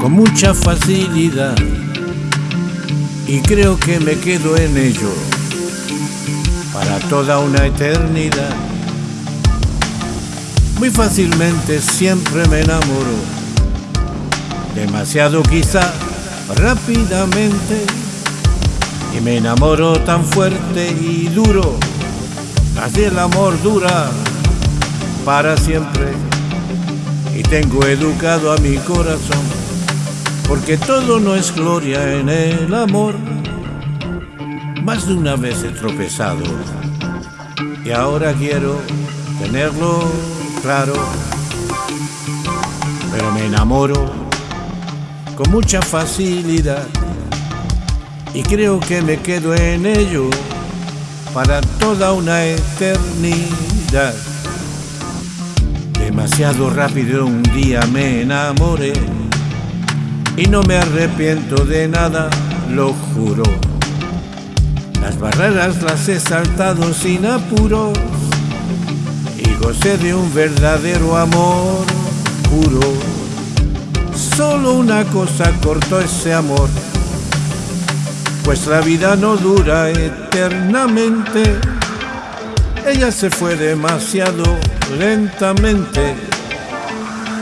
con mucha facilidad y creo que me quedo en ello para toda una eternidad. Muy fácilmente siempre me enamoro, demasiado quizá rápidamente, y me enamoro tan fuerte y duro, así el amor dura para siempre, y tengo educado a mi corazón porque todo no es gloria en el amor. Más de una vez he tropezado y ahora quiero tenerlo claro, pero me enamoro con mucha facilidad y creo que me quedo en ello para toda una eternidad. Demasiado rápido un día me enamoré y no me arrepiento de nada, lo juro. Las barreras las he saltado sin apuros y gocé de un verdadero amor puro. Solo una cosa cortó ese amor, pues la vida no dura eternamente. Ella se fue demasiado lentamente,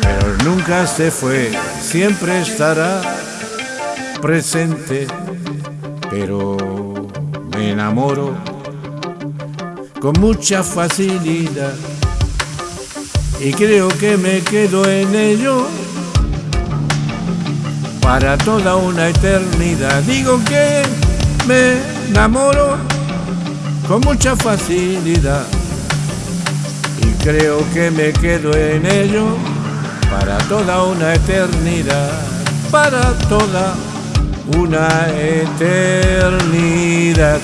pero nunca se fue siempre estará presente, pero me enamoro con mucha facilidad y creo que me quedo en ello para toda una eternidad. Digo que me enamoro con mucha facilidad creo que me quedo en ello para toda una eternidad, para toda una eternidad.